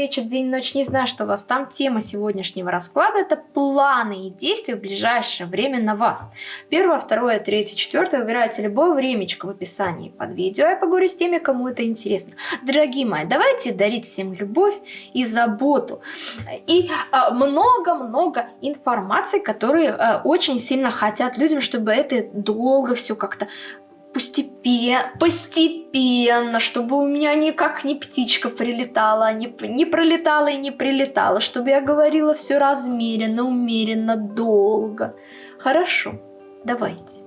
вечер, день, ночь, не знаю, что у вас там. Тема сегодняшнего расклада – это планы и действия в ближайшее время на вас. Первое, второе, третье, четвертое выбирайте любое времечко в описании под видео. Я поговорю с теми, кому это интересно. Дорогие мои, давайте дарить всем любовь и заботу. И а, много-много информации, которые э, очень сильно хотят людям, чтобы это долго все как-то постепенно, постепенно, чтобы у меня никак не птичка прилетала, не, не пролетала и не прилетала, чтобы я говорила все размеренно, умеренно, долго. Хорошо, давайте.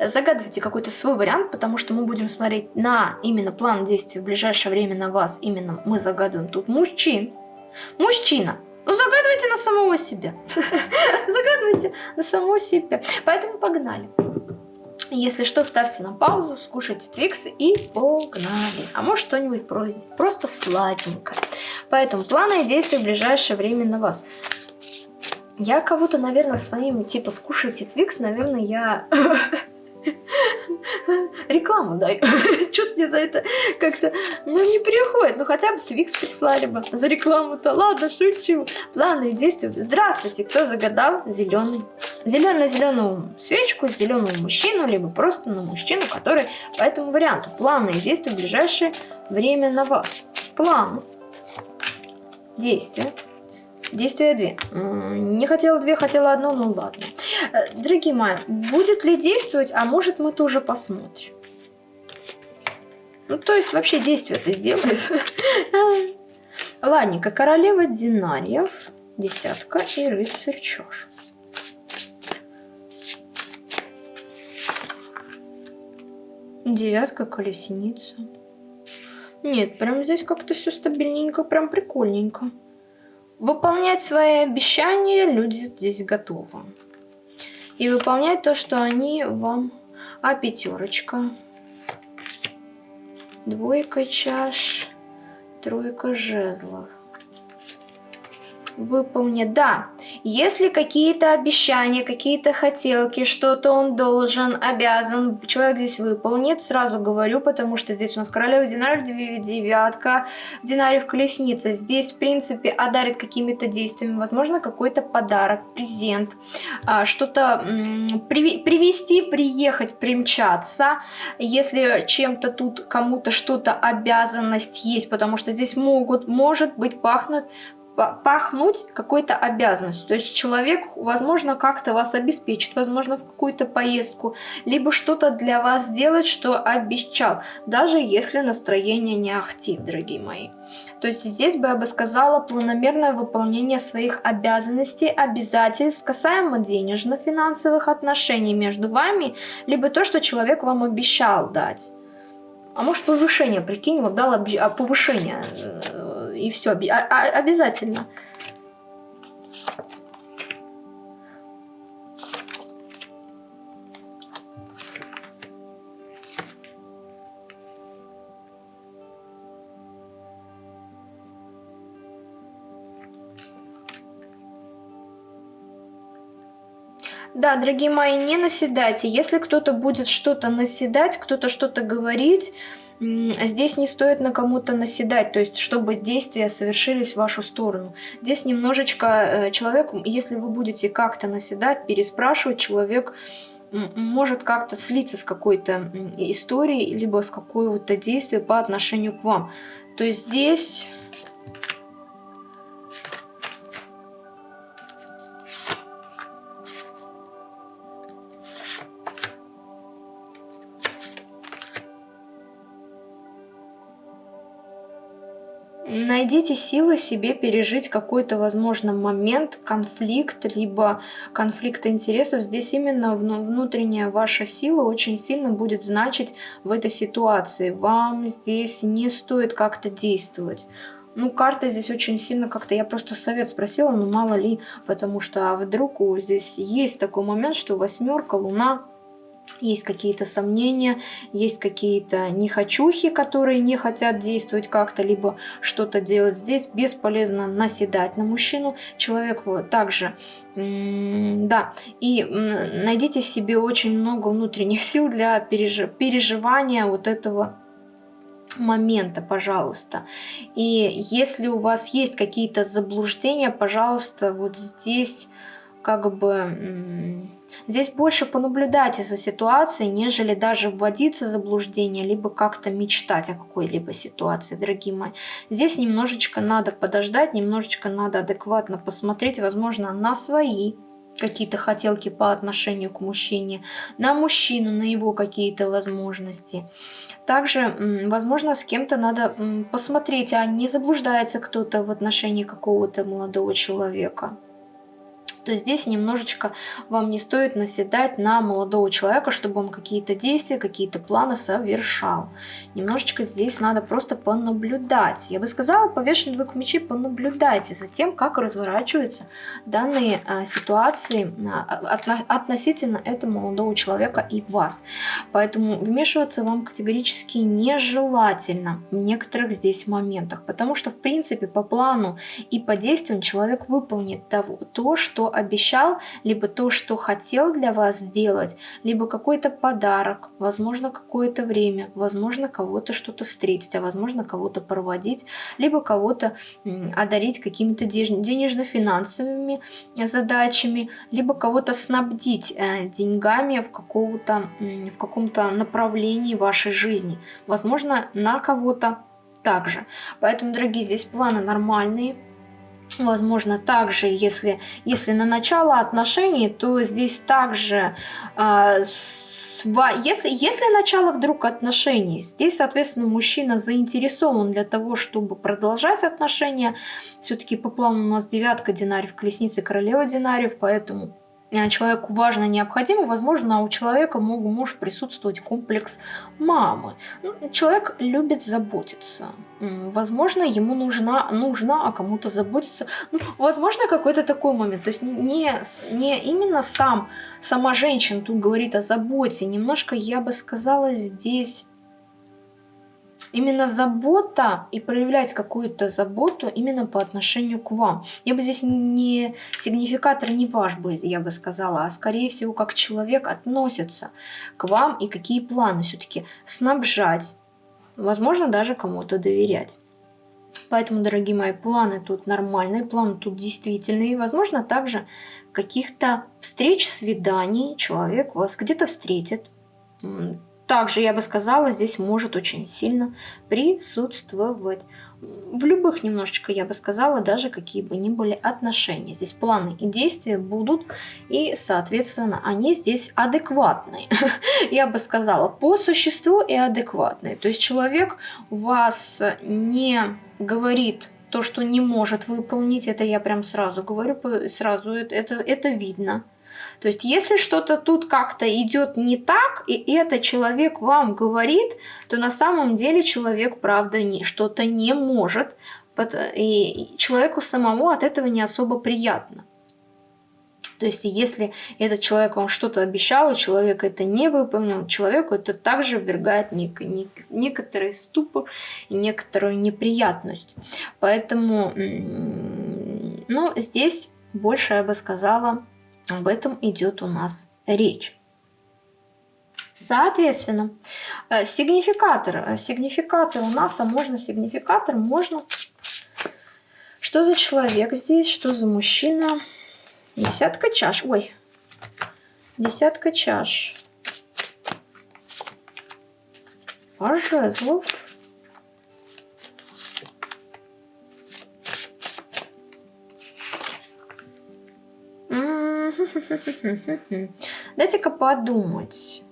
Загадывайте какой-то свой вариант, потому что мы будем смотреть на именно план действий в ближайшее время на вас. Именно мы загадываем тут мужчин. Мужчина, ну загадывайте на самого себя. Загадывайте на самого себя. Поэтому погнали. Если что, ставьте на паузу, скушайте твиксы и погнали. А может что-нибудь просто, просто сладенькое. Поэтому планы и действия в ближайшее время на вас. Я кого-то, наверное, своим, типа, скушайте твикс, наверное, я рекламу дай. Что-то мне за это как-то, ну, не приходит. Ну, хотя бы Твикс прислали бы за рекламу-то. Ладно, шучу. Планы и действия. Здравствуйте, кто загадал зеленый? Зеленую зеленую свечку, зеленую мужчину, либо просто на мужчину, который по этому варианту. Планы и действия в ближайшее время на вас. План. Действия. Действия две. Не хотела две, хотела одно, ну ладно. Э, дорогие мои, будет ли действовать, а может мы тоже посмотрим. Ну, то есть вообще действие это сделает. Ладненько, королева динариев, десятка и рыцарь чаш. Девятка, колесница. Нет, прям здесь как-то все стабильненько, прям прикольненько. Выполнять свои обещания люди здесь готовы. И выполнять то, что они вам... А пятерочка. Двойка чаш. Тройка жезлов выполнит. Да, если какие-то обещания, какие-то хотелки, что-то он должен, обязан, человек здесь выполнит, сразу говорю, потому что здесь у нас королева динариев, девятка, динариев колесница. Здесь, в принципе, одарит какими-то действиями, возможно, какой-то подарок, презент, а, что-то привести, приехать, примчаться, если чем-то тут кому-то что-то обязанность есть, потому что здесь могут, может быть, пахнут пахнуть какой-то обязанностью. То есть человек, возможно, как-то вас обеспечит, возможно, в какую-то поездку, либо что-то для вас сделать, что обещал, даже если настроение не ахтит, дорогие мои. То есть здесь бы я бы сказала планомерное выполнение своих обязанностей, обязательств касаемо денежно-финансовых отношений между вами, либо то, что человек вам обещал дать. А может повышение, прикинь, вот дал а повышение э, и все, обязательно. Да, дорогие мои, не наседайте. Если кто-то будет что-то наседать, кто-то что-то говорить, здесь не стоит на кому-то наседать, то есть чтобы действия совершились в вашу сторону. Здесь немножечко э, человек, если вы будете как-то наседать, переспрашивать, человек может как-то слиться с какой-то историей, либо с какого-то действия по отношению к вам. То есть здесь Найдите силы себе пережить какой-то, возможно, момент, конфликт, либо конфликт интересов. Здесь именно внутренняя ваша сила очень сильно будет значить в этой ситуации. Вам здесь не стоит как-то действовать. Ну, карта здесь очень сильно как-то... Я просто совет спросила, но мало ли, потому что а вдруг здесь есть такой момент, что восьмерка, луна есть какие-то сомнения, есть какие-то нехочухи, которые не хотят действовать как-то, либо что-то делать здесь. Бесполезно наседать на мужчину. Человек также, да, и найдите в себе очень много внутренних сил для переживания вот этого момента, пожалуйста. И если у вас есть какие-то заблуждения, пожалуйста, вот здесь как бы здесь больше понаблюдайте за ситуацией, нежели даже вводиться в заблуждение, либо как-то мечтать о какой-либо ситуации, дорогие мои. Здесь немножечко надо подождать, немножечко надо адекватно посмотреть, возможно, на свои какие-то хотелки по отношению к мужчине, на мужчину, на его какие-то возможности. Также, возможно, с кем-то надо посмотреть, а не заблуждается кто-то в отношении какого-то молодого человека то здесь немножечко вам не стоит наседать на молодого человека, чтобы он какие-то действия, какие-то планы совершал. Немножечко здесь надо просто понаблюдать. Я бы сказала, повешенный двух мечей, понаблюдайте за тем, как разворачиваются данные а, ситуации а, отно относительно этого молодого человека и вас. Поэтому вмешиваться вам категорически нежелательно в некоторых здесь моментах, потому что, в принципе, по плану и по действиям человек выполнит того, то, что обещал, либо то, что хотел для вас сделать, либо какой-то подарок, возможно, какое-то время, возможно, кого-то что-то встретить, а возможно, кого-то проводить, либо кого-то одарить какими-то денежно-финансовыми задачами, либо кого-то снабдить э, деньгами в, какого-то, в каком-то направлении вашей жизни. Возможно, на кого-то также. Поэтому, дорогие, здесь планы нормальные, Возможно, также, если, если на начало отношений, то здесь также, э, сва, если, если начало вдруг отношений, здесь, соответственно, мужчина заинтересован для того, чтобы продолжать отношения. Все-таки по плану у нас девятка динариев, колесница королева динариев, поэтому человеку важно, необходимо, возможно, у человека мог, может присутствовать комплекс мамы. Ну, человек любит заботиться. Возможно, ему нужна, нужна а кому-то заботиться. Ну, возможно, какой-то такой момент. То есть не, не именно сам, сама женщина тут говорит о заботе. Немножко, я бы сказала, здесь именно забота и проявлять какую-то заботу именно по отношению к вам. Я бы здесь не сигнификатор не ваш бы, я бы сказала, а скорее всего, как человек относится к вам и какие планы все-таки снабжать, возможно, даже кому-то доверять. Поэтому, дорогие мои, планы тут нормальные, планы тут действительные. Возможно, также каких-то встреч, свиданий человек вас где-то встретит, также, я бы сказала, здесь может очень сильно присутствовать. В любых немножечко, я бы сказала, даже какие бы ни были отношения. Здесь планы и действия будут, и, соответственно, они здесь адекватные. Я бы сказала, по существу и адекватные. То есть человек вас не говорит то, что не может выполнить, это я прям сразу говорю, сразу это, это, это видно. То есть, если что-то тут как-то идет не так, и это человек вам говорит, то на самом деле человек, правда, что-то не может, и человеку самому от этого не особо приятно. То есть, если этот человек вам что-то обещал, и человек это не выполнил, человеку это также ввергает нек нек некоторый ступор и некоторую неприятность. Поэтому, ну, здесь больше, я бы сказала, об этом идет у нас речь. Соответственно, э, сигнификатор. Э, сигнификатор у нас, а можно сигнификатор, можно... Что за человек здесь, что за мужчина? Десятка чаш. Ой, десятка чаш. Паж жезлов. Дайте-ка подумать.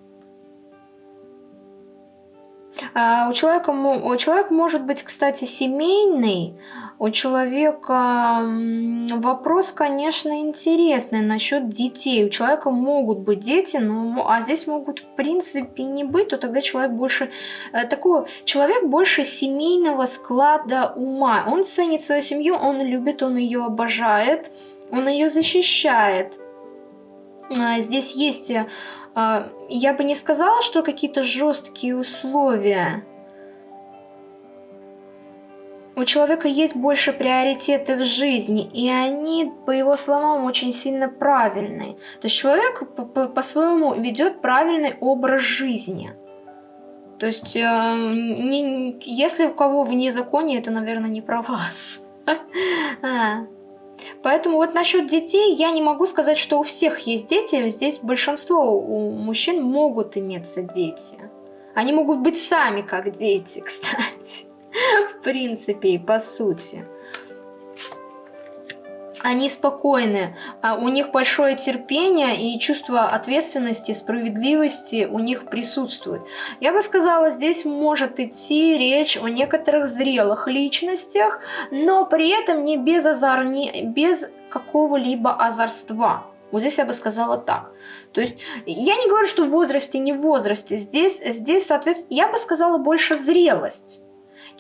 А, у человека, у человека может быть, кстати, семейный. У человека вопрос, конечно, интересный насчет детей. У человека могут быть дети, но а здесь могут в принципе не быть, то тогда человек больше э, такого, человек больше семейного склада ума. Он ценит свою семью, он любит, он ее обожает, он ее защищает. А, здесь есть, э, а, я бы не сказала, что какие-то жесткие условия. У человека есть больше приоритеты в жизни, и они, по его словам, очень сильно правильные. То есть человек по-своему ведет правильный образ жизни. То есть, э, не, если у кого вне законе, это, наверное, не про вас. Поэтому вот насчет детей я не могу сказать, что у всех есть дети. Здесь большинство у мужчин могут иметься дети. Они могут быть сами как дети, кстати. В принципе и по сути они спокойны, а у них большое терпение и чувство ответственности, справедливости у них присутствует. Я бы сказала, здесь может идти речь о некоторых зрелых личностях, но при этом не без, озор, не без какого-либо озорства. Вот здесь я бы сказала так. То есть я не говорю, что в возрасте, не в возрасте. Здесь, здесь соответственно, я бы сказала больше зрелость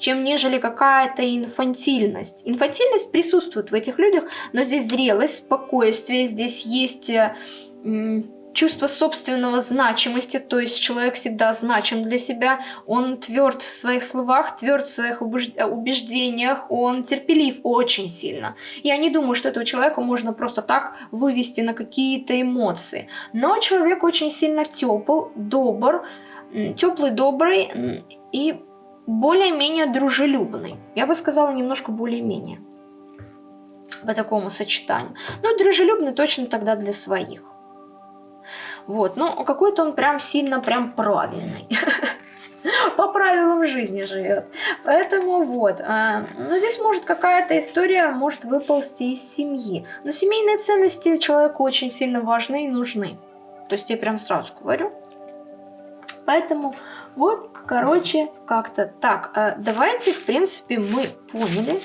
чем нежели какая-то инфантильность. Инфантильность присутствует в этих людях, но здесь зрелость, спокойствие, здесь есть э, чувство собственного значимости, то есть человек всегда значим для себя, он тверд в своих словах, тверд в своих убеждениях, он терпелив очень сильно. Я не думаю, что этого человека можно просто так вывести на какие-то эмоции. Но человек очень сильно тепл, добр, теплый, добрый и более-менее дружелюбный. Я бы сказала, немножко более-менее по такому сочетанию. Ну, дружелюбный точно тогда для своих. Вот, ну, какой-то он прям сильно прям правильный. По правилам жизни живет. Поэтому вот. А, ну, здесь может какая-то история может выползти из семьи. Но семейные ценности человеку очень сильно важны и нужны. То есть я прям сразу говорю. Поэтому вот, короче, как-то так. А давайте, в принципе, мы поняли.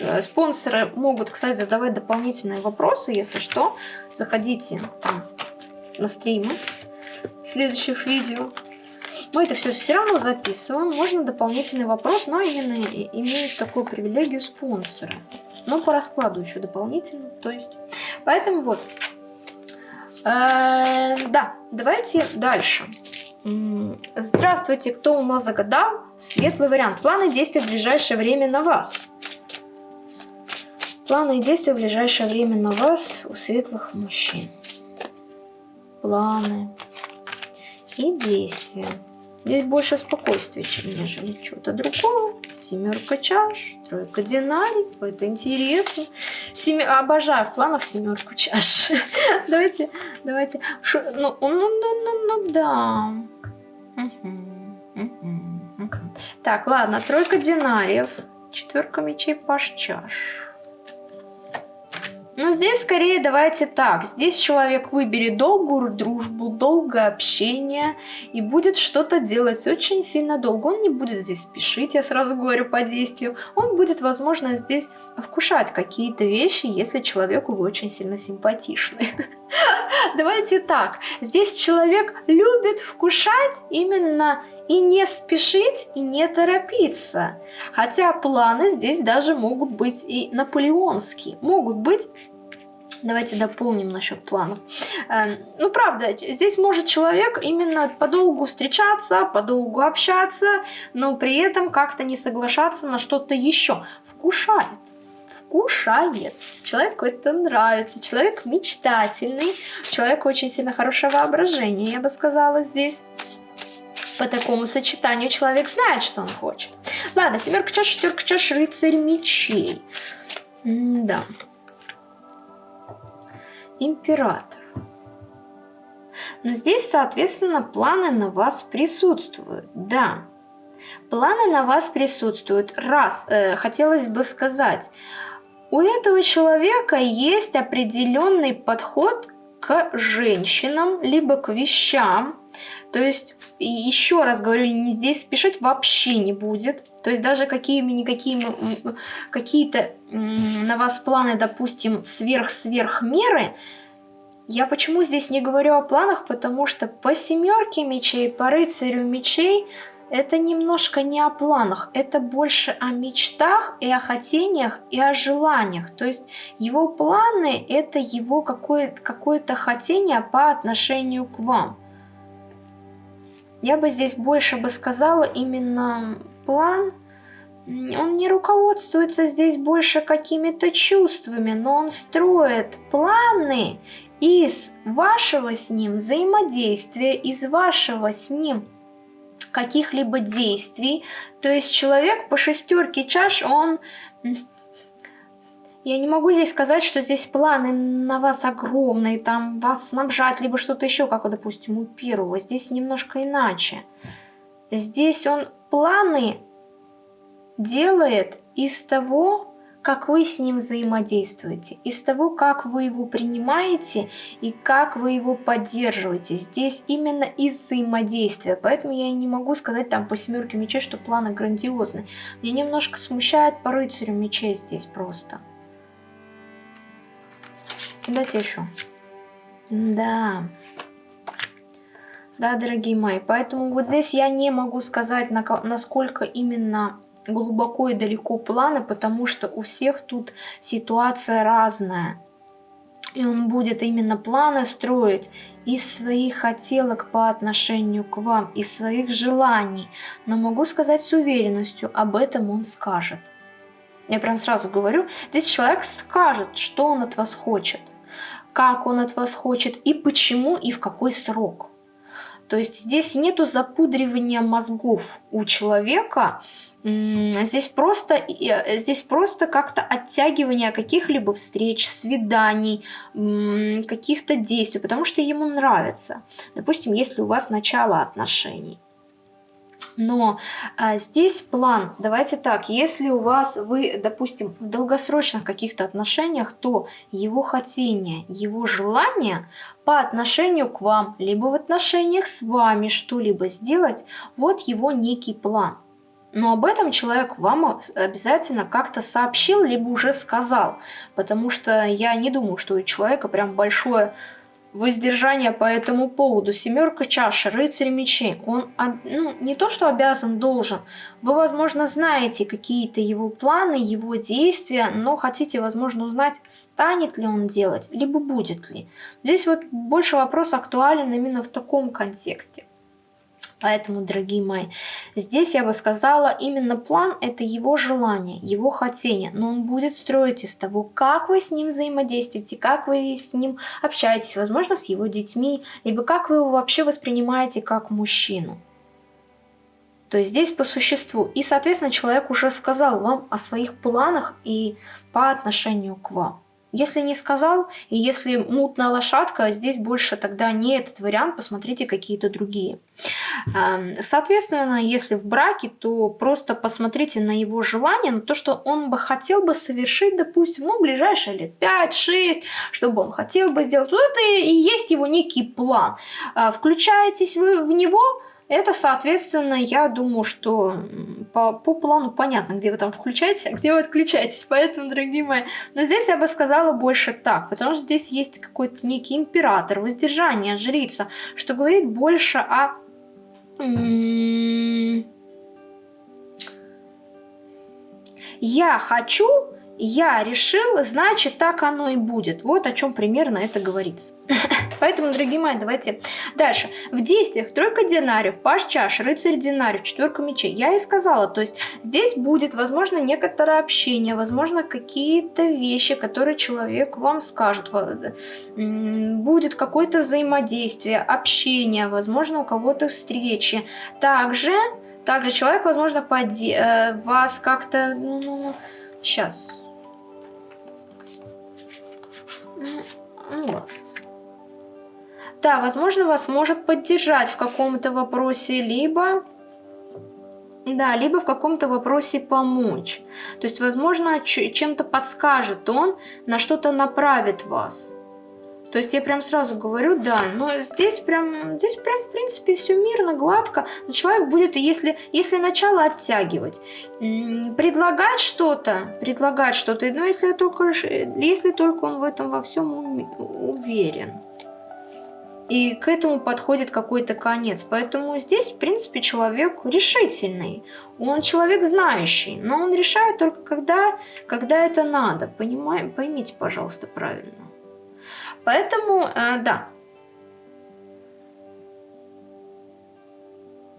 Э, спонсоры могут, кстати, задавать дополнительные вопросы, если что. Заходите там на стримы следующих видео. Мы это все все равно записываем. Можно дополнительный вопрос, но именно имеют такую привилегию спонсоры. Но по раскладу еще дополнительно. То есть, поэтому вот. Э, да, давайте дальше. Здравствуйте, кто у нас загадал? Светлый вариант. Планы действия в ближайшее время на вас. Планы и действия в ближайшее время на вас у светлых мужчин. Планы и действия. Здесь больше спокойствия, чем нежели чего-то другого. Семерка чаш, тройка динарий. Это интересно. Семи... Обожаю в планах семерку чаш. давайте, давайте. Ну, ну, ну, ну, ну, да. Так, ладно, тройка динариев, четверка мечей, паш чаш. Ну, здесь скорее давайте так. Здесь человек выберет долгую дружбу, долгое общение и будет что-то делать очень сильно долго. Он не будет здесь спешить, я сразу говорю по действию. Он будет, возможно, здесь вкушать какие-то вещи, если человеку вы очень сильно симпатичны. Давайте так. Здесь человек любит вкушать именно и не спешить, и не торопиться. Хотя планы здесь даже могут быть и наполеонские. Могут быть Давайте дополним насчет планов. Эм, ну, правда, здесь может человек именно подолгу встречаться, подолгу общаться, но при этом как-то не соглашаться на что-то еще. Вкушает. Вкушает. Человеку это нравится. Человек мечтательный. Человек очень сильно хорошее воображение, я бы сказала здесь по такому сочетанию человек знает, что он хочет. Ладно, семерка чаш, шестерка чаш, рыцарь мечей. М да. Император. Но здесь, соответственно, планы на вас присутствуют. Да, планы на вас присутствуют. Раз, э, хотелось бы сказать, у этого человека есть определенный подход к женщинам, либо к вещам, то есть, еще раз говорю, здесь спешить вообще не будет. То есть, даже какими-никакими какие-то на вас планы, допустим, сверх-сверх меры, я почему здесь не говорю о планах, потому что по семерке мечей, по рыцарю мечей, это немножко не о планах, это больше о мечтах и о хотениях и о желаниях. То есть его планы это его какое-то какое хотение по отношению к вам. Я бы здесь больше бы сказала именно план. Он не руководствуется здесь больше какими-то чувствами, но он строит планы из вашего с ним взаимодействия, из вашего с ним каких-либо действий. То есть человек по шестерке чаш, он... Я не могу здесь сказать, что здесь планы на вас огромные, там вас снабжать, либо что-то еще, как, допустим, у первого. Здесь немножко иначе. Здесь он планы делает из того, как вы с ним взаимодействуете, из того, как вы его принимаете и как вы его поддерживаете. Здесь именно из взаимодействия, поэтому я не могу сказать там по семерке мечей, что планы грандиозны. Меня немножко смущает по рыцарю мечей здесь просто. Дайте еще. Да. Да, дорогие мои, поэтому вот здесь я не могу сказать, насколько именно глубоко и далеко планы, потому что у всех тут ситуация разная. И он будет именно планы строить из своих хотелок по отношению к вам, из своих желаний. Но могу сказать с уверенностью, об этом он скажет. Я прям сразу говорю, здесь человек скажет, что он от вас хочет, как он от вас хочет и почему и в какой срок. То есть здесь нету запудривания мозгов у человека, здесь просто, э, здесь просто как-то оттягивание каких-либо встреч, свиданий, каких-то действий, потому что ему нравится. Допустим, если у вас начало отношений. Но а, здесь план, давайте так, если у вас, вы, допустим, в долгосрочных каких-то отношениях, то его хотение, его желание по отношению к вам, либо в отношениях с вами что-либо сделать, вот его некий план. Но об этом человек вам обязательно как-то сообщил, либо уже сказал. Потому что я не думаю, что у человека прям большое воздержание по этому поводу. Семерка чаш, рыцарь мечей. Он ну, не то, что обязан, должен. Вы, возможно, знаете какие-то его планы, его действия, но хотите, возможно, узнать, станет ли он делать, либо будет ли. Здесь вот больше вопрос актуален именно в таком контексте. Поэтому, дорогие мои, здесь я бы сказала, именно план – это его желание, его хотение. Но он будет строить из того, как вы с ним взаимодействуете, как вы с ним общаетесь, возможно, с его детьми, либо как вы его вообще воспринимаете как мужчину. То есть здесь по существу. И, соответственно, человек уже сказал вам о своих планах и по отношению к вам. Если не сказал, и если мутная лошадка, здесь больше тогда не этот вариант, посмотрите какие-то другие. Эм, соответственно, если в браке, то просто посмотрите на его желание, на то, что он бы хотел бы совершить, допустим, ну, ближайшие лет 5-6, чтобы он хотел бы сделать. Вот это и есть его некий план. Э, включаетесь вы в него, это, соответственно, я думаю, что по, по плану понятно, где вы там включаете, а где вы отключаетесь. Поэтому, дорогие мои, но здесь я бы сказала больше так, потому что здесь есть какой-то некий император, воздержание, жрица, что говорит больше о... Я хочу я решил, значит так оно и будет. Вот о чем примерно это говорится. Поэтому, дорогие мои, давайте дальше. В действиях тройка динариев, паш чаш, рыцарь динариев, четверка мечей. Я и сказала, то есть здесь будет, возможно, некоторое общение, возможно, какие-то вещи, которые человек вам скажет. Будет какое-то взаимодействие, общение, возможно, у кого-то встречи. Также, также человек, возможно, поде э, вас как-то... Ну, ну, ну, сейчас вот. Да, возможно, вас может поддержать в каком-то вопросе, либо... Да, либо в каком-то вопросе помочь. То есть, возможно, чем-то подскажет он, на что-то направит вас. То есть я прям сразу говорю, да, но здесь прям, здесь прям в принципе все мирно, гладко. Но человек будет, если, если начало оттягивать, предлагать что-то, предлагать что-то, но если только, если только он в этом во всем уверен. И к этому подходит какой-то конец. Поэтому здесь, в принципе, человек решительный. Он человек знающий, но он решает только когда, когда это надо. Понимаем? Поймите, пожалуйста, правильно. Поэтому, э, да.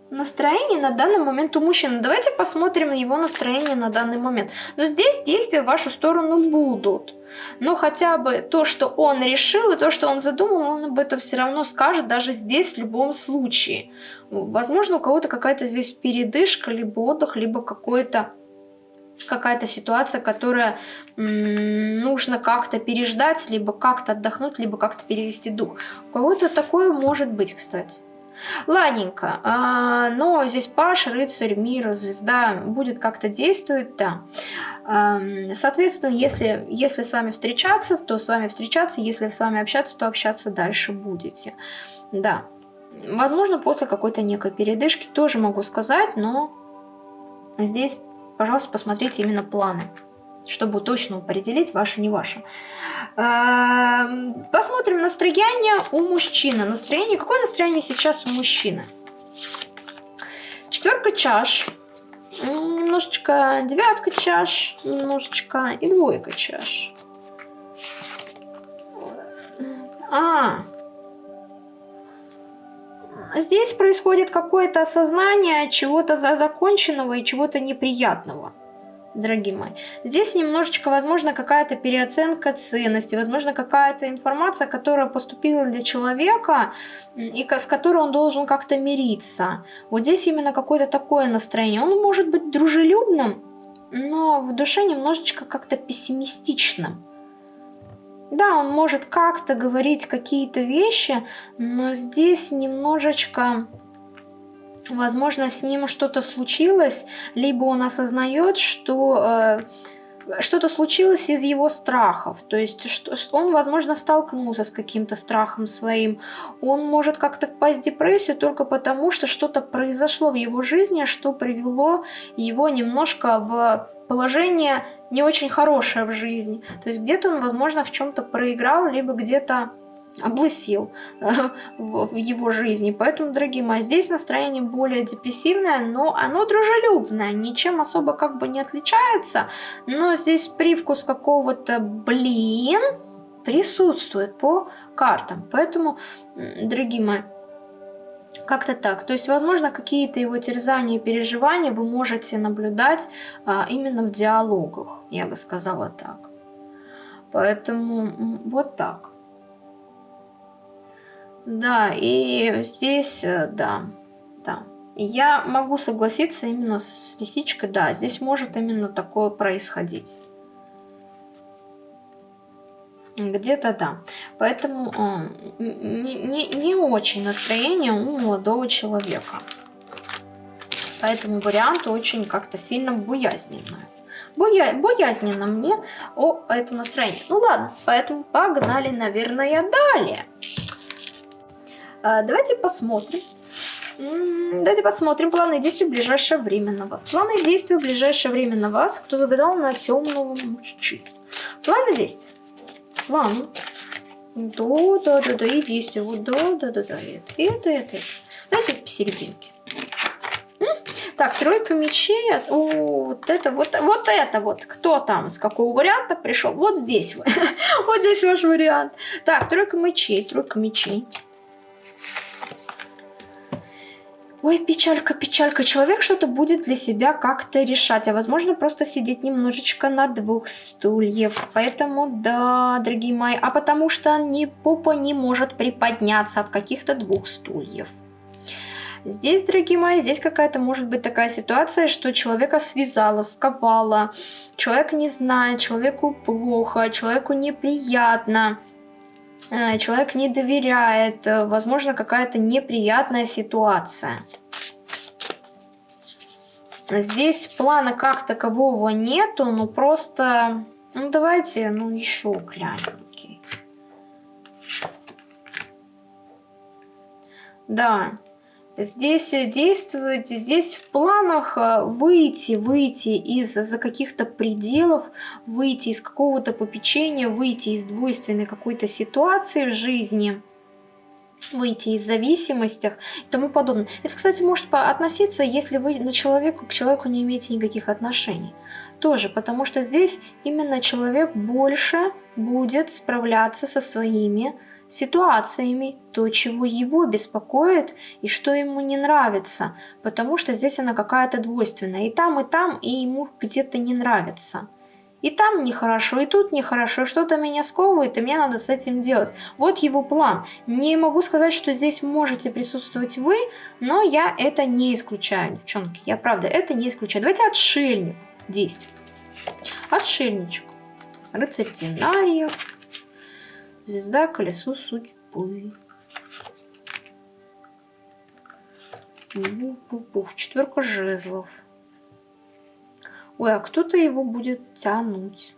Настроение на данный момент у мужчины. Давайте посмотрим его настроение на данный момент. Но здесь действия в вашу сторону будут. Но хотя бы то, что он решил, и то, что он задумал, он об этом все равно скажет, даже здесь в любом случае. Возможно, у кого-то какая-то здесь передышка, либо отдых, либо какой-то какая-то ситуация, которая нужно как-то переждать, либо как-то отдохнуть, либо как-то перевести дух. У кого-то такое может быть, кстати. Ладненько, а, но здесь Паш, рыцарь, мир, звезда будет как-то действовать, да. А, соответственно, если, если с вами встречаться, то с вами встречаться, если с вами общаться, то общаться дальше будете. Да. Возможно, после какой-то некой передышки тоже могу сказать, но здесь пожалуйста, посмотрите именно планы, чтобы точно определить, ваше, не ваше. Эм, посмотрим настроение у мужчины. Настроение, какое настроение сейчас у мужчины? Четверка чаш, немножечко девятка чаш, немножечко и двойка чаш. А, здесь происходит какое-то осознание чего-то законченного и чего-то неприятного дорогие мои. Здесь немножечко, возможно, какая-то переоценка ценности, возможно, какая-то информация, которая поступила для человека, и с которой он должен как-то мириться. Вот здесь именно какое-то такое настроение. Он может быть дружелюбным, но в душе немножечко как-то пессимистичным. Да, он может как-то говорить какие-то вещи, но здесь немножечко, возможно, с ним что-то случилось, либо он осознает, что э, что-то случилось из его страхов. То есть что, он, возможно, столкнулся с каким-то страхом своим. Он может как-то впасть в депрессию только потому, что что-то произошло в его жизни, что привело его немножко в положение не очень хорошее в жизни. То есть где-то он, возможно, в чем-то проиграл, либо где-то облысил э, в его жизни. Поэтому, дорогие мои, здесь настроение более депрессивное, но оно дружелюбное, ничем особо как бы не отличается. Но здесь привкус какого-то блин присутствует по картам. Поэтому, дорогие мои, как-то так. То есть, возможно, какие-то его терзания и переживания вы можете наблюдать а, именно в диалогах, я бы сказала так. Поэтому вот так. Да, и здесь, э, да, да. Я могу согласиться именно с лисичкой, да, здесь может именно такое происходить. Где-то да. Поэтому э, не, не, не очень настроение у молодого человека. Поэтому вариант очень как-то сильно боязненное. Боя, боязненно мне о этом настроении. Ну ладно, поэтому погнали, наверное, далее. А, давайте посмотрим. Давайте посмотрим планы действий в ближайшее время на вас. Планы действий в ближайшее время на вас. Кто загадал на темного мужчину. Планы действий план. Да, да, да, да, и действие. Вот, да, да, да, да, это, это, это. Давайте посерединке. Так, тройка мечей. О, вот это, вот, вот это вот. Кто там, с какого варианта пришел? Вот здесь. вот здесь ваш вариант. Так, тройка мечей, тройка мечей. Ой, печалька, печалька. Человек что-то будет для себя как-то решать, а возможно просто сидеть немножечко на двух стульев. Поэтому, да, дорогие мои, а потому что ни попа не может приподняться от каких-то двух стульев. Здесь, дорогие мои, здесь какая-то может быть такая ситуация, что человека связала, сковала, человек не знает, человеку плохо, человеку неприятно. Э, человек не доверяет, э, возможно, какая-то неприятная ситуация. Здесь плана как такового нету, но просто... Ну, давайте, ну, еще глянем. Окей. Да, Здесь э, действовать, здесь в планах э, выйти, выйти из за каких-то пределов, выйти из какого-то попечения, выйти из двойственной какой-то ситуации в жизни, выйти из зависимостей и тому подобное. Это, кстати, может относиться, если вы на человеку к человеку не имеете никаких отношений. Тоже, потому что здесь именно человек больше будет справляться со своими ситуациями, то, чего его беспокоит и что ему не нравится, потому что здесь она какая-то двойственная. И там, и там, и ему где-то не нравится. И там нехорошо, и тут нехорошо, что-то меня сковывает, и мне надо с этим делать. Вот его план. Не могу сказать, что здесь можете присутствовать вы, но я это не исключаю, девчонки. Я правда это не исключаю. Давайте отшельник действует. Отшельничек. Рыцарь динариев. Звезда, колесо судьбы. Пуф, четверка жезлов. Ой, а кто-то его будет тянуть.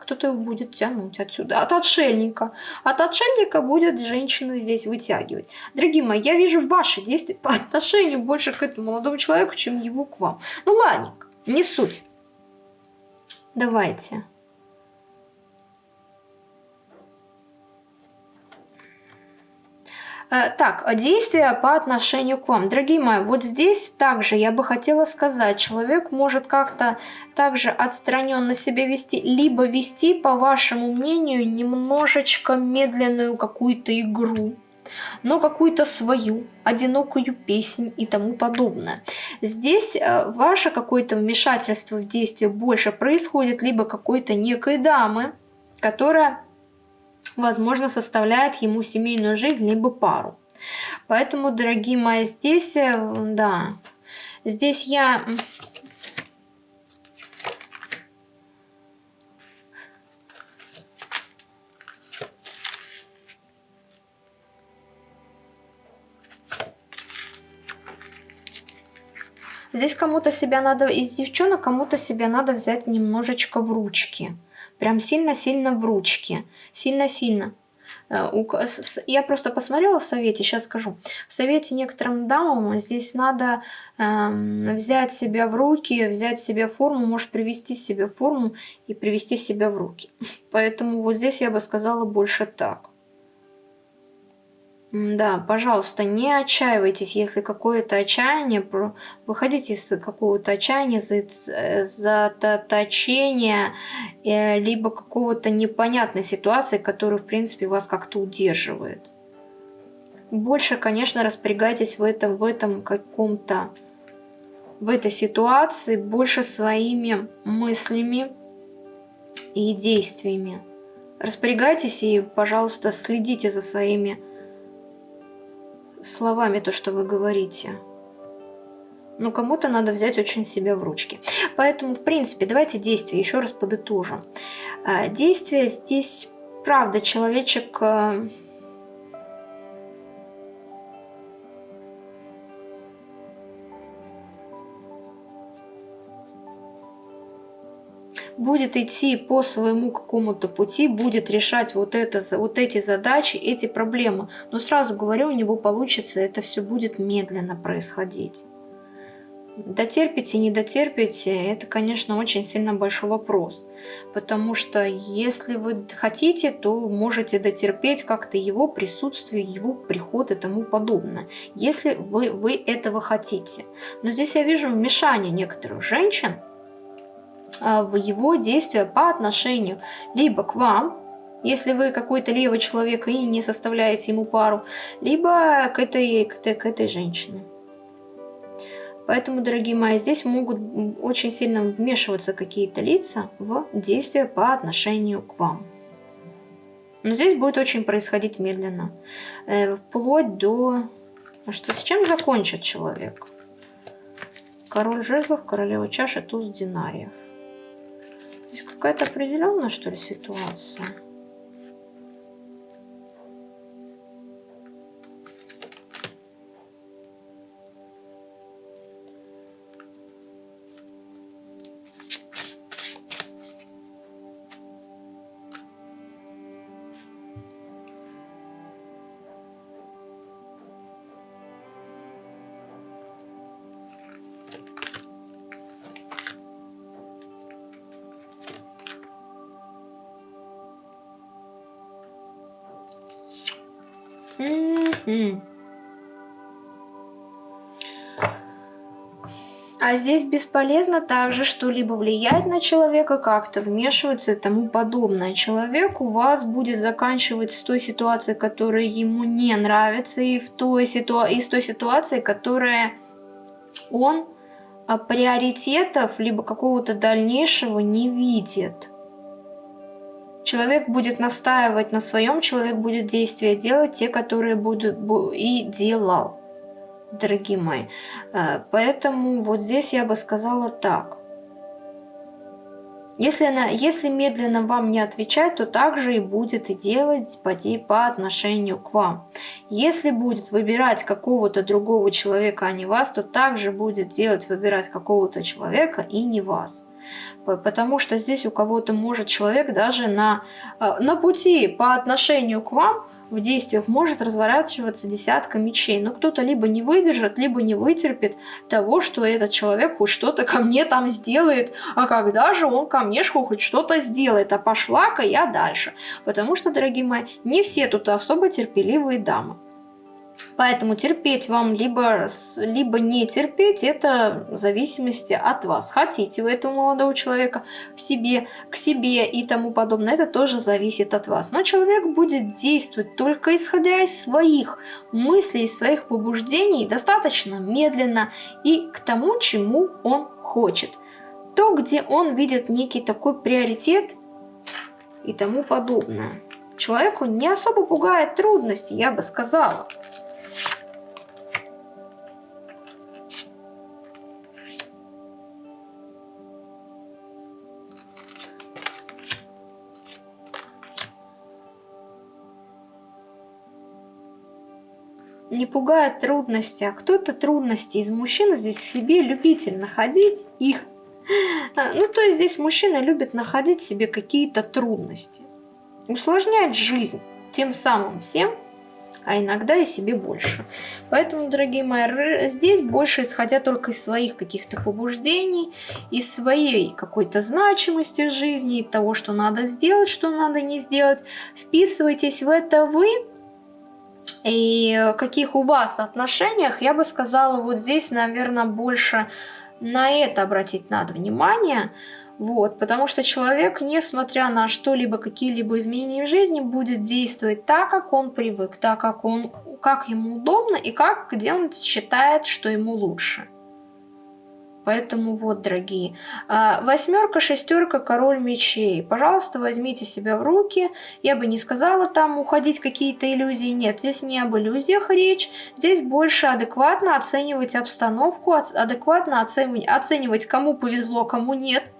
Кто-то его будет тянуть отсюда. От отшельника. От отшельника будет женщина здесь вытягивать. Дорогие мои, я вижу ваши действия по отношению больше к этому молодому человеку, чем его к вам. Ну ладненько, не суть. Давайте. Так, действия по отношению к вам. Дорогие мои, вот здесь также я бы хотела сказать, человек может как-то также отстраненно себя вести, либо вести, по вашему мнению, немножечко медленную какую-то игру но какую-то свою, одинокую песнь и тому подобное. Здесь э, ваше какое-то вмешательство в действие больше происходит либо какой-то некой дамы, которая возможно, составляет ему семейную жизнь, либо пару. Поэтому, дорогие мои, здесь, э, да, здесь я... Здесь кому-то себя надо, из девчонок кому-то себя надо взять немножечко в ручки. Прям сильно-сильно в ручки. Сильно-сильно. Э, я просто посмотрела в совете, сейчас скажу. В совете некоторым дамам здесь надо э, взять себя в руки, взять себя в форму, может привести себя в форму и привести себя в руки. Поэтому вот здесь я бы сказала больше так. Да, пожалуйста, не отчаивайтесь, если какое-то отчаяние, выходите из какого-то отчаяния, заточения, э, либо какого-то непонятной ситуации, которая, в принципе, вас как-то удерживает. Больше, конечно, распорягайтесь в этом, в этом каком-то, в этой ситуации, больше своими мыслями и действиями. Распорягайтесь и, пожалуйста, следите за своими словами то, что вы говорите. Но кому-то надо взять очень себя в ручки. Поэтому, в принципе, давайте действия еще раз подытожим. А, действия здесь, правда, человечек будет идти по своему какому-то пути, будет решать вот, это, вот эти задачи, эти проблемы. Но сразу говорю, у него получится, это все будет медленно происходить. Дотерпите, не дотерпите, это, конечно, очень сильно большой вопрос. Потому что если вы хотите, то можете дотерпеть как-то его присутствие, его приход и тому подобное. Если вы, вы этого хотите. Но здесь я вижу вмешание некоторых женщин, в его действия по отношению либо к вам, если вы какой-то левый человек и не составляете ему пару, либо к этой, к этой, к этой женщине. Поэтому, дорогие мои, здесь могут очень сильно вмешиваться какие-то лица в действия по отношению к вам. Но здесь будет очень происходить медленно. Э, вплоть до... А что, с чем закончит человек? Король жезлов, королева чаши, туз динариев. Здесь какая-то определенная, что ли, ситуация? А здесь бесполезно также что-либо влиять на человека, как-то вмешиваться и тому подобное. Человек у вас будет заканчивать с той ситуации, которая ему не нравится, и, в той ситу... и с той ситуации, которая он а, приоритетов, либо какого-то дальнейшего не видит. Человек будет настаивать на своем, человек будет действия делать, те, которые будут и делал, дорогие мои. Э, поэтому вот здесь я бы сказала так. Если, она, если медленно вам не отвечать, то также и будет и делать по, по отношению к вам. Если будет выбирать какого-то другого человека, а не вас, то также будет делать выбирать какого-то человека и не вас. Потому что здесь у кого-то может человек даже на, э, на пути по отношению к вам в действиях может разворачиваться десятка мечей. Но кто-то либо не выдержит, либо не вытерпит того, что этот человек хоть что-то ко мне там сделает. А когда же он ко мне хоть что-то сделает? А пошла-ка я дальше. Потому что, дорогие мои, не все тут особо терпеливые дамы. Поэтому терпеть вам, либо, либо не терпеть, это в зависимости от вас. Хотите вы этого молодого человека в себе, к себе и тому подобное, это тоже зависит от вас. Но человек будет действовать только исходя из своих мыслей, из своих побуждений, достаточно медленно и к тому, чему он хочет. То, где он видит некий такой приоритет и тому подобное. Человеку не особо пугает трудности, я бы сказала. Не пугает трудности, а кто-то трудности из мужчин здесь себе любитель находить их. А, ну, то есть здесь мужчина любит находить себе какие-то трудности, усложнять жизнь тем самым всем, а иногда и себе больше. Поэтому, дорогие мои, здесь больше исходя только из своих каких-то побуждений, из своей какой-то значимости в жизни, того, что надо сделать, что надо не сделать. Вписывайтесь в это вы, и каких у вас отношениях, я бы сказала, вот здесь, наверное, больше на это обратить надо внимание. Вот, потому что человек, несмотря на что-либо, какие-либо изменения в жизни, будет действовать так, как он привык, так, как, он, как ему удобно и как, где он считает, что ему лучше. Поэтому вот, дорогие, а, восьмерка, шестерка, король мечей. Пожалуйста, возьмите себя в руки. Я бы не сказала там уходить какие-то иллюзии. Нет, здесь не об иллюзиях речь. Здесь больше адекватно оценивать обстановку, адекватно оценивать, кому повезло, кому нет.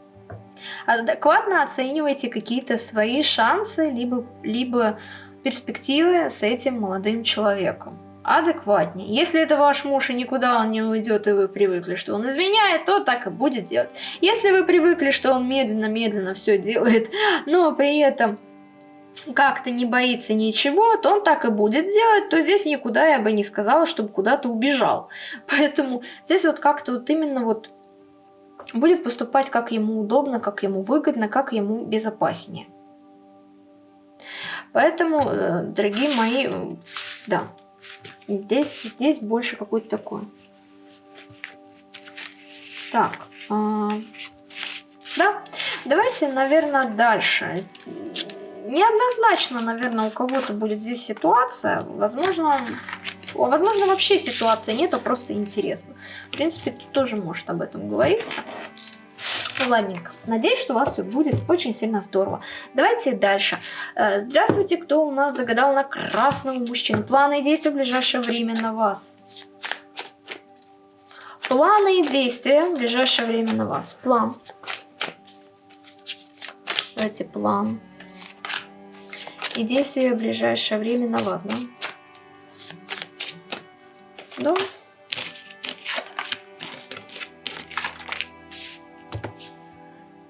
Адекватно оценивайте какие-то свои шансы, либо, либо перспективы с этим молодым человеком адекватнее. Если это ваш муж и никуда он не уйдет, и вы привыкли, что он изменяет, то так и будет делать. Если вы привыкли, что он медленно-медленно все делает, но при этом как-то не боится ничего, то он так и будет делать, то здесь никуда я бы не сказала, чтобы куда-то убежал. Поэтому здесь вот как-то вот именно вот будет поступать как ему удобно, как ему выгодно, как ему безопаснее. Поэтому, э, дорогие мои, да, Здесь, здесь больше какой-то такой. Так. А, да. Давайте, наверное, дальше. Неоднозначно, наверное, у кого-то будет здесь ситуация. Возможно, возможно, вообще ситуации нету, просто интересно. В принципе, тут тоже может об этом говориться. Ладненько. Надеюсь, что у вас все будет очень сильно здорово. Давайте дальше. Э, здравствуйте, кто у нас загадал на красного мужчину. Планы и действия в ближайшее время на вас. Планы и действия в ближайшее время на вас. План. Давайте план. И действия в ближайшее время на вас, да? Да.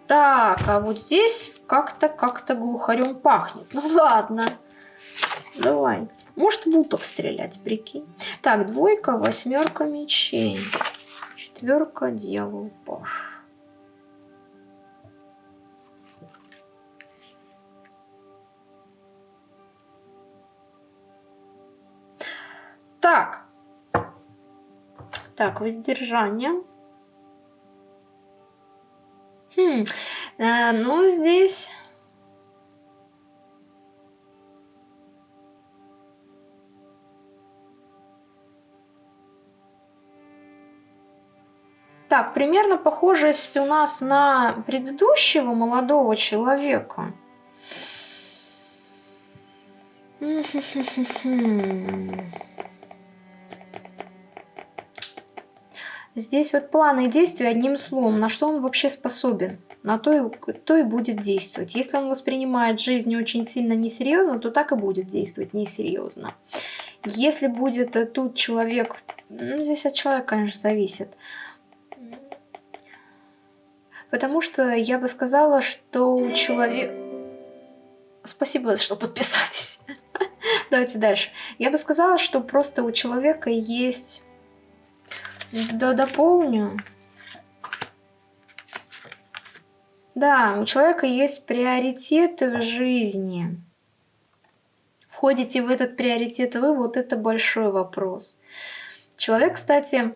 Так, а вот здесь как-то как-то глухарем пахнет. Ну ладно. Давайте. Может в уток стрелять, прикинь. Так, двойка, восьмерка мечей. Четверка, дьявол, паш. Так. Так, воздержание. Э, ну, здесь... Так, примерно похожесть у нас на предыдущего молодого человека. Здесь вот планы и действия одним словом, на что он вообще способен, на то и, то и будет действовать. Если он воспринимает жизнь очень сильно несерьезно, то так и будет действовать несерьезно. Если будет э, тут человек, ну здесь от человека, конечно, зависит, Потому что я бы сказала, что у человека... Спасибо, что подписались. Давайте дальше. Я бы сказала, что просто у человека есть... Да, дополню. Да, у человека есть приоритеты в жизни. Входите в этот приоритет вы, вот это большой вопрос. Человек, кстати,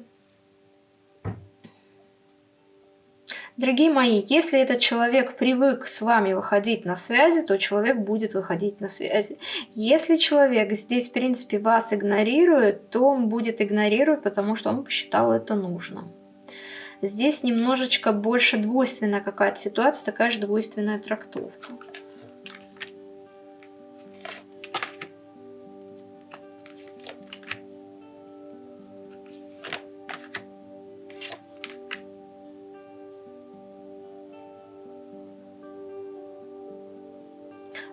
Дорогие мои, если этот человек привык с вами выходить на связи, то человек будет выходить на связи. Если человек здесь, в принципе, вас игнорирует, то он будет игнорировать, потому что он посчитал это нужным. Здесь немножечко больше двойственная какая-то ситуация, такая же двойственная трактовка.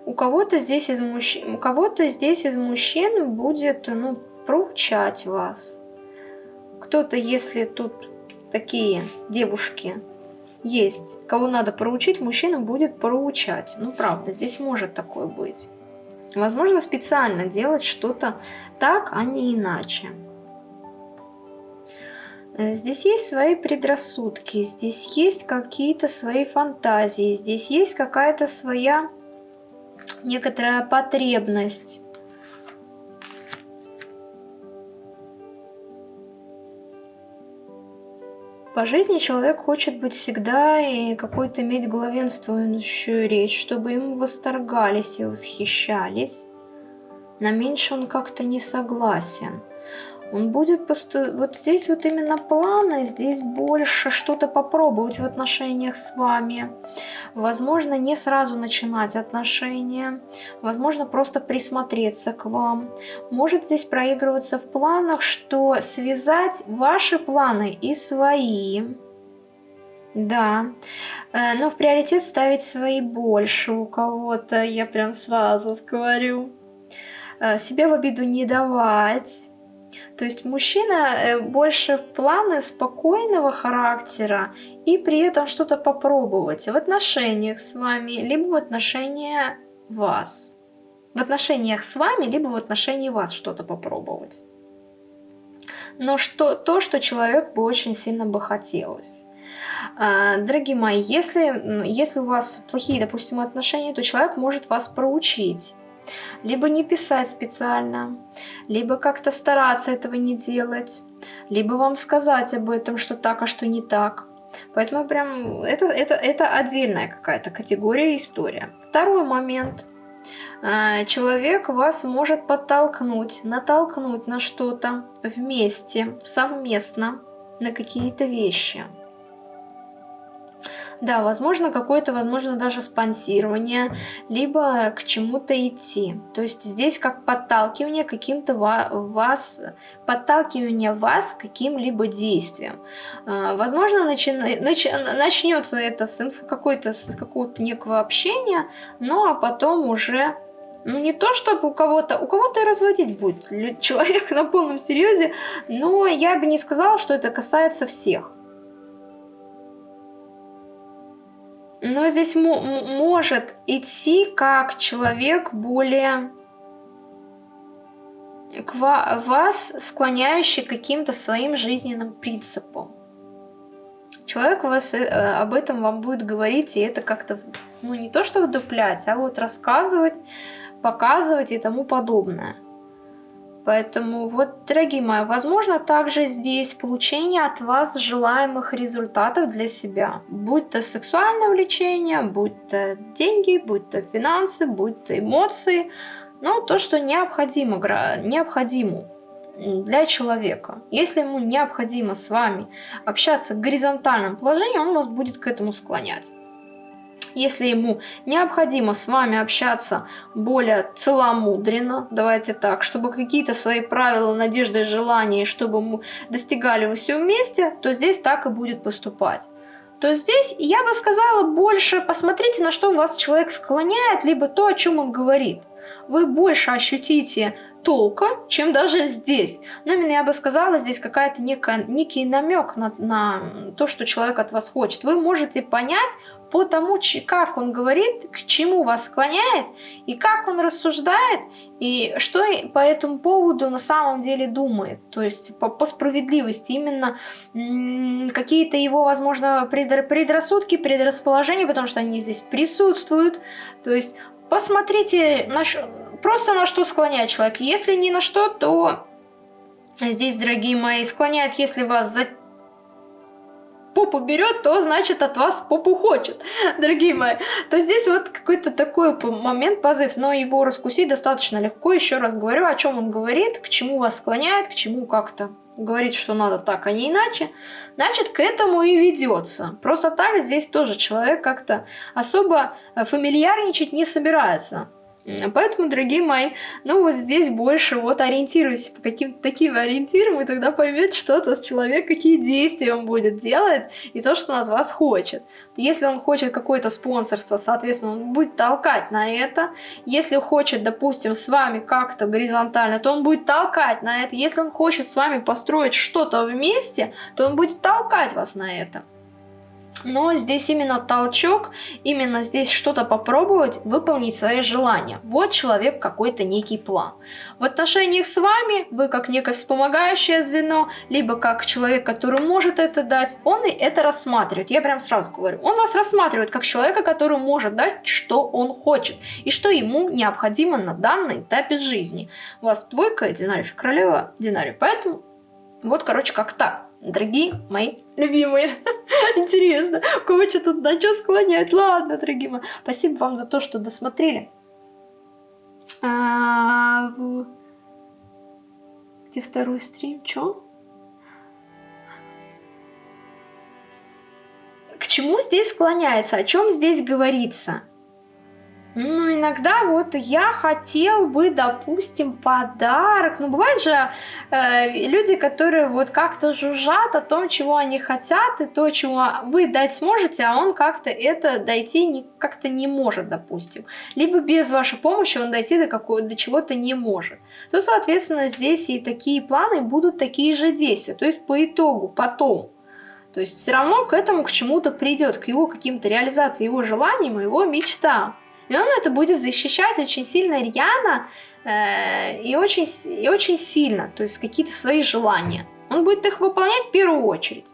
у кого-то здесь из мужчин, у кого-то здесь из мужчин будет, ну, проучать вас. Кто-то, если тут такие девушки есть, кого надо проучить, мужчина будет проучать. Ну, правда, здесь может такое быть. Возможно, специально делать что-то так, а не иначе. Здесь есть свои предрассудки, здесь есть какие-то свои фантазии, здесь есть какая-то своя некоторая потребность. По жизни человек хочет быть всегда и какой-то иметь главенствующую речь, чтобы ему восторгались и восхищались. На меньше он как-то не согласен. Он будет просто... Вот здесь вот именно планы, здесь больше что-то попробовать в отношениях с вами. Возможно, не сразу начинать отношения. Возможно, просто присмотреться к вам. Может здесь проигрываться в планах, что связать ваши планы и свои. Да, э, но в приоритет ставить свои больше у кого-то, я прям сразу говорю. Э, себе в обиду не давать то есть мужчина э, больше планы спокойного характера и при этом что-то попробовать в отношениях с вами, либо в отношении вас. В отношениях с вами, либо в отношении вас что-то попробовать. Но что, то, что человек бы очень сильно бы хотелось. А, дорогие мои, если, если у вас плохие, допустим, отношения, то человек может вас проучить либо не писать специально, либо как-то стараться этого не делать, либо вам сказать об этом, что так, а что не так. Поэтому прям это, это, это отдельная какая-то категория история. Второй момент. А, человек вас может подтолкнуть, натолкнуть на что-то вместе, совместно, на какие-то вещи. Да, возможно, какое-то, возможно, даже спонсирование, либо к чему-то идти. То есть здесь как подталкивание каким-то вас, подталкивание вас каким-либо действиям. А, возможно, начи, нач, начнется это с какой-то, какого-то некого общения, ну а потом уже ну, не то, чтобы у кого-то... У кого-то разводить будет человек на полном серьезе, но я бы не сказала, что это касается всех. Но здесь может идти как человек более к вас, склоняющий к каким-то своим жизненным принципам. Человек вас э, об этом вам будет говорить, и это как-то, ну не то что вдуплять, а вот рассказывать, показывать и тому подобное. Поэтому вот, дорогие мои, возможно также здесь получение от вас желаемых результатов для себя. Будь то сексуальное влечение, будь то деньги, будь то финансы, будь то эмоции. Но то, что необходимо, необходимо для человека. Если ему необходимо с вами общаться в горизонтальном положении, он вас будет к этому склонять. Если ему необходимо с вами общаться более целомудренно, давайте так, чтобы какие-то свои правила, надежды, желания, чтобы мы достигали вы все вместе, то здесь так и будет поступать. То здесь я бы сказала больше посмотрите, на что вас человек склоняет, либо то, о чем он говорит. Вы больше ощутите толка, чем даже здесь. Но именно я бы сказала, здесь какая-то некий намек на, на то, что человек от вас хочет. Вы можете понять по тому, как он говорит, к чему вас склоняет, и как он рассуждает, и что по этому поводу на самом деле думает. То есть по, по справедливости именно какие-то его, возможно, предрассудки, предрасположения, потому что они здесь присутствуют. То есть посмотрите на, просто на что склоняет человек. Если ни на что, то здесь, дорогие мои, склоняет, если вас за попу берет, то значит от вас попу хочет, дорогие мои. То здесь вот какой-то такой момент, позыв, но его раскусить достаточно легко. Еще раз говорю, о чем он говорит, к чему вас склоняет, к чему как-то говорит, что надо так, а не иначе, значит, к этому и ведется. Просто так здесь тоже человек как-то особо фамильярничать не собирается. Поэтому, дорогие мои, ну вот здесь больше вот ориентируйтесь по каким-то таким ориентирам, и тогда поймете, что то с человек, какие действия он будет делать, и то, что он от вас хочет. Если он хочет какое-то спонсорство, соответственно, он будет толкать на это. Если хочет, допустим, с вами как-то горизонтально, то он будет толкать на это. Если он хочет с вами построить что-то вместе, то он будет толкать вас на это. Но здесь именно толчок, именно здесь что-то попробовать, выполнить свои желания. Вот человек какой-то некий план. В отношениях с вами вы как некое вспомогающее звено, либо как человек, который может это дать, он и это рассматривает. Я прям сразу говорю, он вас рассматривает как человека, который может дать, что он хочет, и что ему необходимо на данном этапе жизни. У вас двойка, динарий, королева, динарий. Поэтому вот, короче, как так дорогие мои любимые. Интересно, кого что тут на что склонять? Ладно, дорогие мои. Спасибо вам за то, что досмотрели. А, где второй стрим? Чё? К чему здесь склоняется? О чем здесь говорится? Ну, иногда вот я хотел бы, допустим, подарок. Ну, бывают же э, люди, которые вот как-то жужжат о том, чего они хотят, и то, чего вы дать сможете, а он как-то это дойти как-то не может, допустим. Либо без вашей помощи он дойти до, какого, до чего-то не может. То, соответственно, здесь и такие планы будут такие же действия. То есть по итогу, потом. То есть все равно к этому, к чему-то придет, к его каким-то реализации его желаниям, его мечтам. И он это будет защищать очень сильно рьяно э, и, очень, и очень сильно, то есть какие-то свои желания. Он будет их выполнять в первую очередь.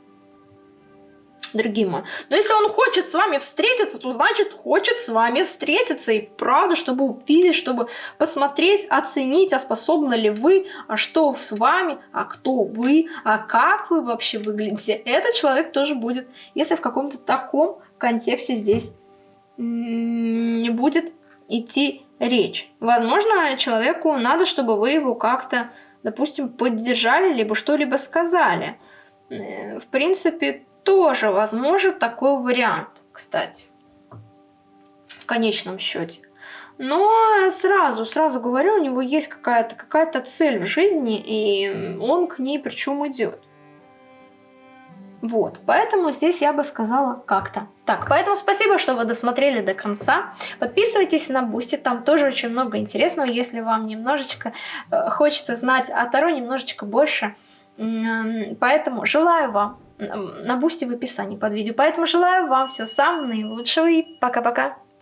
Дорогие мои. Но если он хочет с вами встретиться, то значит хочет с вами встретиться и правда, чтобы увидеть, чтобы посмотреть, оценить, а способны ли вы, а что с вами, а кто вы, а как вы вообще выглядите. Этот человек тоже будет, если в каком-то таком контексте здесь не будет идти речь. Возможно, человеку надо, чтобы вы его как-то, допустим, поддержали, либо что-либо сказали. Э, в принципе, тоже возможен такой вариант, кстати, в конечном счете. Но сразу, сразу говорю, у него есть какая-то какая, -то, цель в жизни, и он к ней причем идет. Вот, поэтому здесь я бы сказала как-то. Так, поэтому спасибо, что вы досмотрели до конца. Подписывайтесь на Бусти, там тоже очень много интересного, если вам немножечко э, хочется знать о Таро немножечко больше. Поэтому желаю вам, на Бусти в описании под видео, поэтому желаю вам всего самого наилучшего и пока-пока.